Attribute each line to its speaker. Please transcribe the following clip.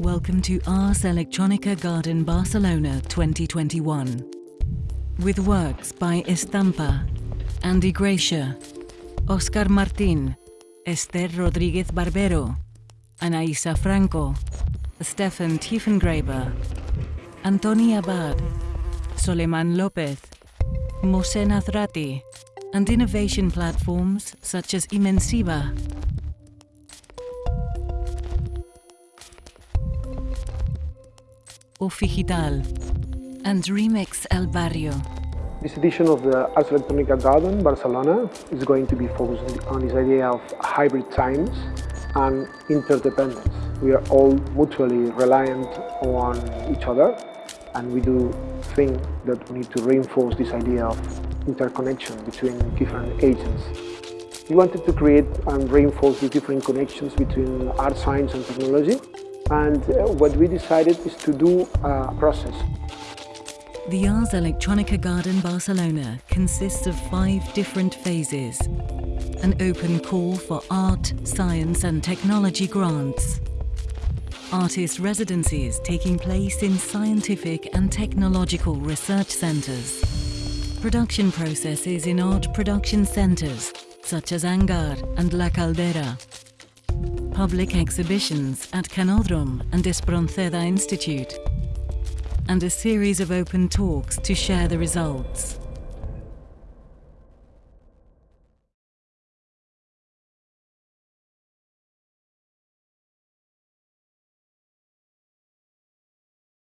Speaker 1: welcome to Ars Electronica Garden Barcelona 2021. With works by Estampa, Andy Gracia, Oscar Martin, Esther Rodriguez Barbero, Anaisa Franco, Stefan Tiefengraber, Antoni Abad, Solimán Lopez, Mohsen Hazrati, and innovation platforms such as Imensiva. Ofigital and Remix El Barrio.
Speaker 2: This edition of the Ars Electronica Garden Barcelona is going to be focused on this idea of hybrid times and interdependence. We are all mutually reliant on each other and we do think that we need to reinforce this idea of interconnection between different agents. We wanted to create and reinforce the different connections between art science and technology and uh, what we decided is to do a process.
Speaker 1: The Ars Electronica Garden Barcelona consists of five different phases. An open call for art, science and technology grants. Artist residencies taking place in scientific and technological research centres. Production processes in art production centres such as Hangar and La Caldera public exhibitions at Canódrom and Espronceda Institute, and a series of open talks to share the results.